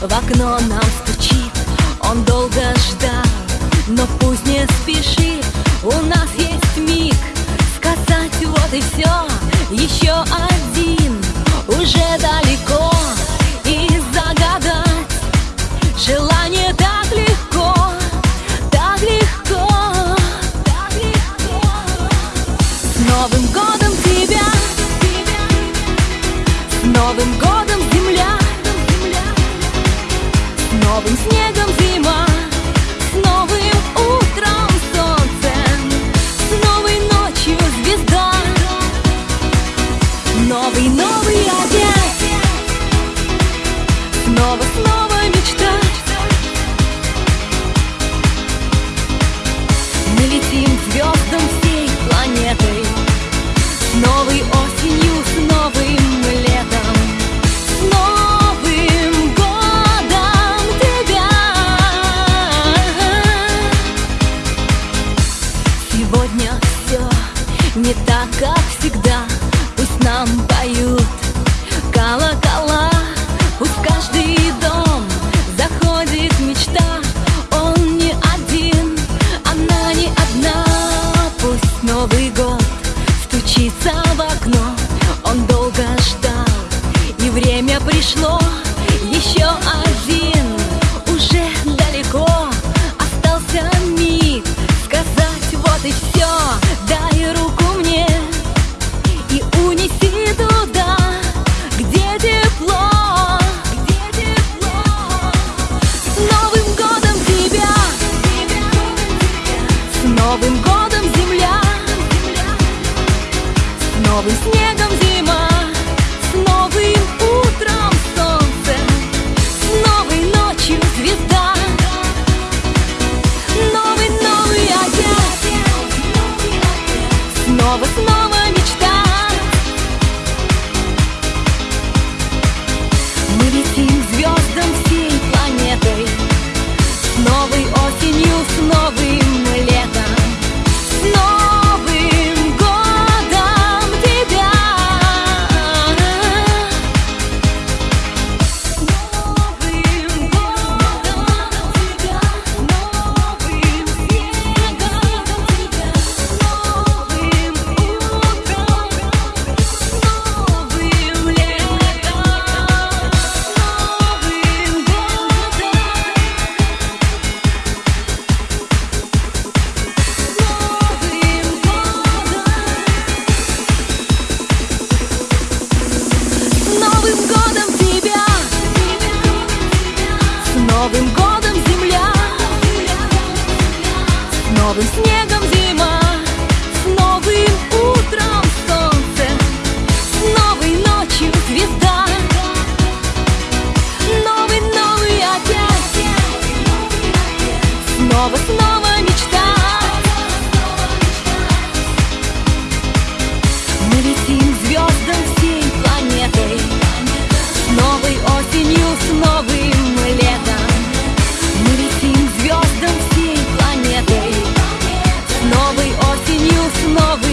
В окно нам стучит, он долго ждал Но пусть не спешит, у нас есть миг Сказать вот и все, еще один Уже далеко. И загадать Желание так легко, так легко, так легко. С Новым годом тебя, тебя, тебя. С Новым годом не так, как всегда. Пусть нам поют колокола. was снова, снова мечтать. Мы летим к звездам всей планетой. С новой осенью, с новым летом. Мы летим к звездам всей планетой. С новой осенью, с новым